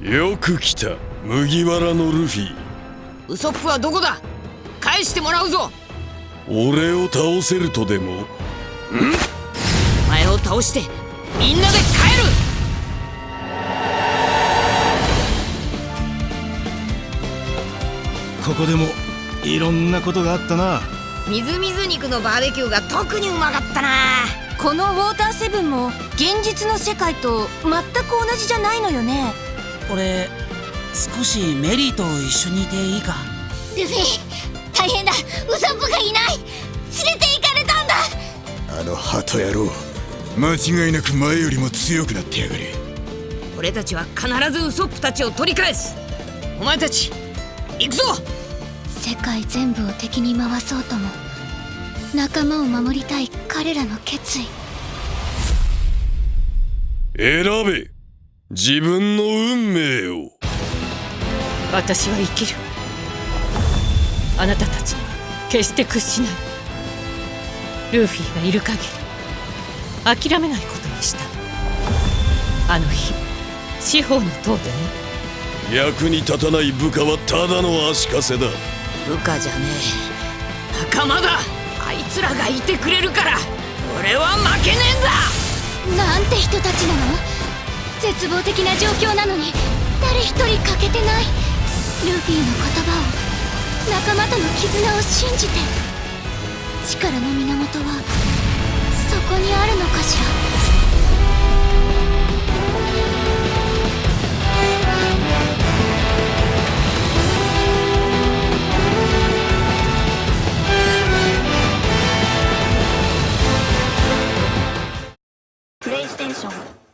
よく来た麦わらのルフィ。ウソップはどこだ？返してもらうぞ。俺を倒せるとでも？お前を倒してみんなで帰る。ここでもいろんなことがあったな。みずみず肉のバーベキューが特にうまかったなこのウォーターセブンも現実の世界と全く同じじゃないのよね。俺少しメリーと一緒にいていいか？ルフィ大変だ。ウソップがいない。連れて行かれたんだ。あの鳩野郎。間違いなく前よりも強くなってやがる俺たちは必ずウソップたちを取り返す。お前たち行くぞ。世界全部を敵に回そうとも仲間を守りたい彼らの決意。選べ。自分の運命を。私は生きる。あなたたちには決して屈しない。ルフィがいる限り諦めないことにした。あの日司法の塔でね。役に立たない部下はただの足かせだ。部下じゃねえ。仲間だ。あいつらがいてくれるからなんて人たちなの？絶望的な状況なのに誰一人欠けてない。ルフィの言葉を仲間との絆を信じて。力の源は英雄。